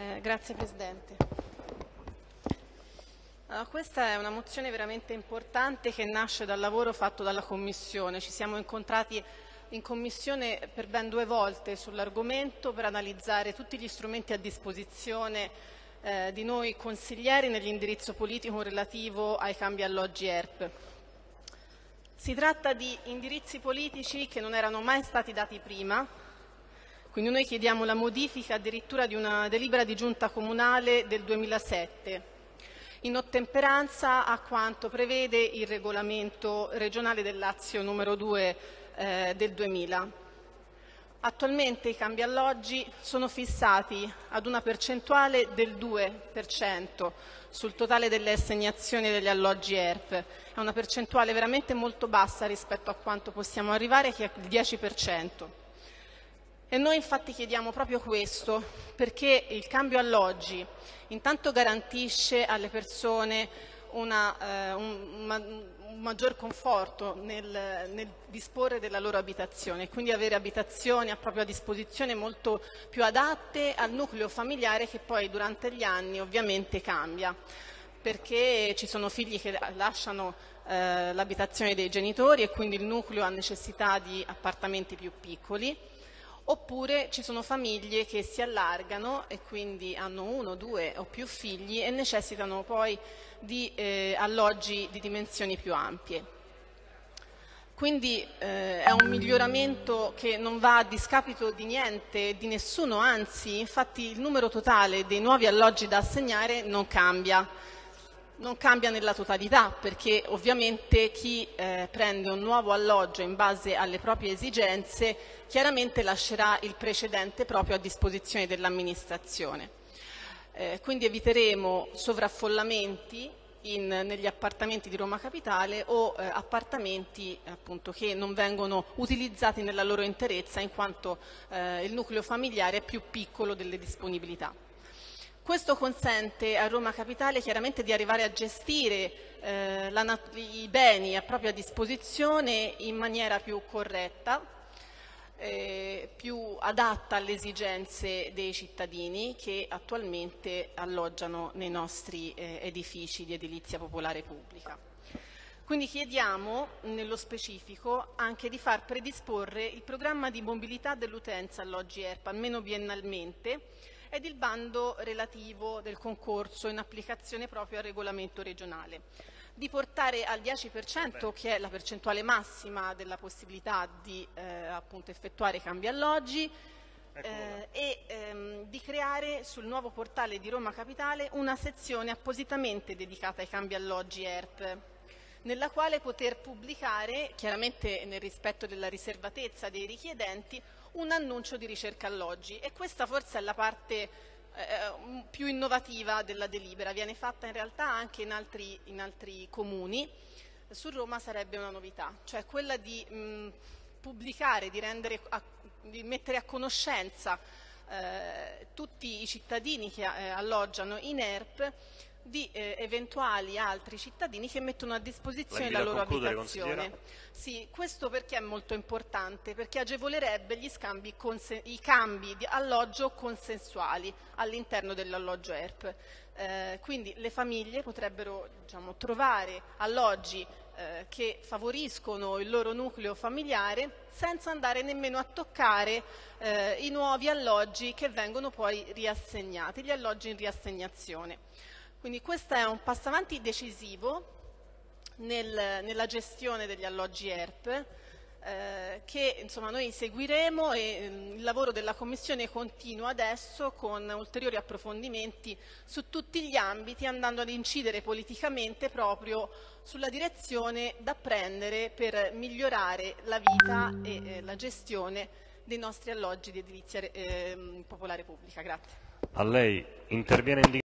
Eh, grazie Presidente. Allora, questa è una mozione veramente importante che nasce dal lavoro fatto dalla Commissione. Ci siamo incontrati in Commissione per ben due volte sull'argomento per analizzare tutti gli strumenti a disposizione eh, di noi consiglieri nell'indirizzo politico relativo ai cambi alloggi ERP. Si tratta di indirizzi politici che non erano mai stati dati prima, quindi noi chiediamo la modifica addirittura di una delibera di giunta comunale del 2007, in ottemperanza a quanto prevede il regolamento regionale del Lazio numero 2 eh, del 2000. Attualmente i cambi alloggi sono fissati ad una percentuale del 2% sul totale delle assegnazioni degli alloggi ERP. È una percentuale veramente molto bassa rispetto a quanto possiamo arrivare, che è il 10%. E noi infatti chiediamo proprio questo, perché il cambio alloggi intanto garantisce alle persone una, eh, un, un, maggior conforto nel, nel, disporre della loro abitazione, quindi avere abitazioni a propria disposizione molto più adatte al nucleo familiare che poi durante gli anni ovviamente cambia. Perché ci sono figli che lasciano eh, l'abitazione dei genitori e quindi il nucleo ha necessità di appartamenti più piccoli oppure ci sono famiglie che si allargano e quindi hanno uno, due o più figli e necessitano poi di eh, alloggi di dimensioni più ampie. Quindi eh, è un miglioramento che non va a discapito di niente, di nessuno, anzi infatti il numero totale dei nuovi alloggi da assegnare non cambia non cambia nella totalità perché ovviamente chi eh, prende un nuovo alloggio in base alle proprie esigenze chiaramente lascerà il precedente proprio a disposizione dell'amministrazione. Eh, quindi eviteremo sovraffollamenti in, negli appartamenti di Roma Capitale o eh, appartamenti appunto, che non vengono utilizzati nella loro interezza in quanto eh, il nucleo familiare è più piccolo delle disponibilità. Questo consente a Roma Capitale chiaramente di arrivare a gestire eh, la, i beni a propria disposizione in maniera più corretta, eh, più adatta alle esigenze dei cittadini che attualmente alloggiano nei nostri eh, edifici di edilizia popolare pubblica. Quindi chiediamo nello specifico anche di far predisporre il programma di mobilità dell'utenza alloggi ERPA, almeno biennalmente, ed il bando relativo del concorso in applicazione proprio al regolamento regionale. Di portare al 10% che è la percentuale massima della possibilità di eh, appunto effettuare cambi alloggi eh, e ehm, di creare sul nuovo portale di Roma Capitale una sezione appositamente dedicata ai cambi alloggi ERP nella quale poter pubblicare, chiaramente nel rispetto della riservatezza dei richiedenti, un annuncio di ricerca alloggi. E questa forse è la parte eh, più innovativa della delibera, viene fatta in realtà anche in altri, in altri comuni, su Roma sarebbe una novità, cioè quella di mh, pubblicare, di, a, di, mettere a conoscenza eh, tutti i cittadini che eh, alloggiano in ERP di eh, eventuali altri cittadini che mettono a disposizione la, la loro abitazione. Sì, questo perché è molto importante? Perché agevolerebbe i cambi di alloggio consensuali all'interno dell'alloggio ERP. Eh, quindi le famiglie potrebbero diciamo, trovare alloggi eh, che favoriscono il loro nucleo familiare senza andare nemmeno a toccare eh, i nuovi alloggi che vengono poi riassegnati, gli alloggi in riassegnazione. Quindi questo è un passo avanti decisivo nel, nella gestione degli alloggi ERP eh, che insomma, noi seguiremo e eh, il lavoro della Commissione continua adesso con ulteriori approfondimenti su tutti gli ambiti andando ad incidere politicamente proprio sulla direzione da prendere per migliorare la vita e eh, la gestione dei nostri alloggi di edilizia eh, popolare pubblica. Grazie.